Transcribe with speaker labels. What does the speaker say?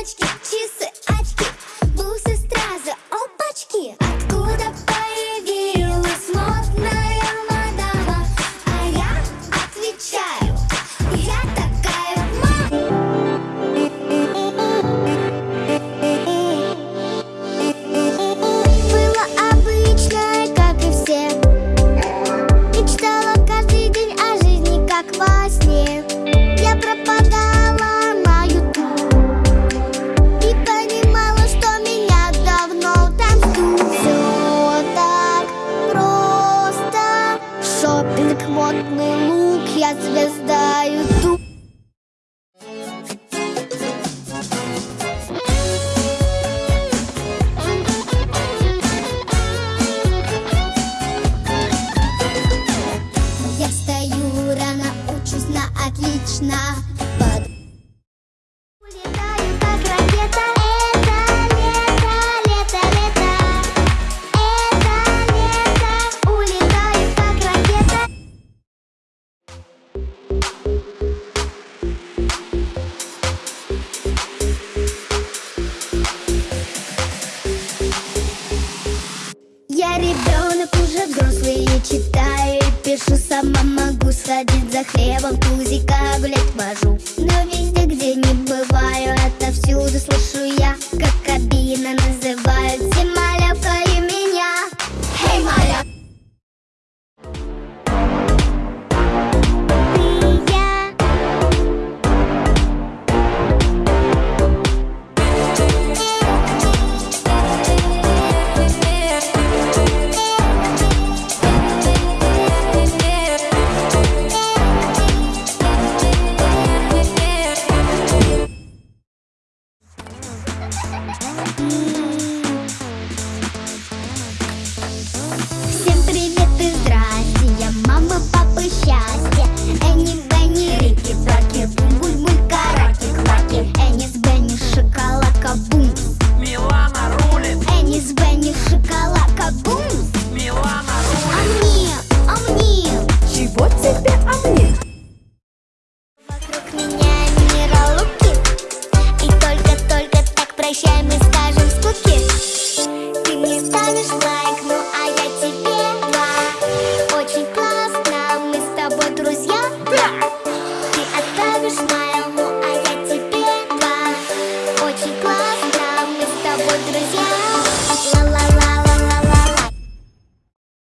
Speaker 1: munchkin, she's sick. черный лук, я звезда ютуб. Я стою рано, учусь на отлично. садит за хлебом, тузика гулять вожу. прощай, мы скажем скуки. Ты мне ставишь лайк, ну а я тебе два. Очень классно, мы с тобой друзья. Ты отправишь смайл, ну а я тебе два. Очень классно, мы с тобой друзья.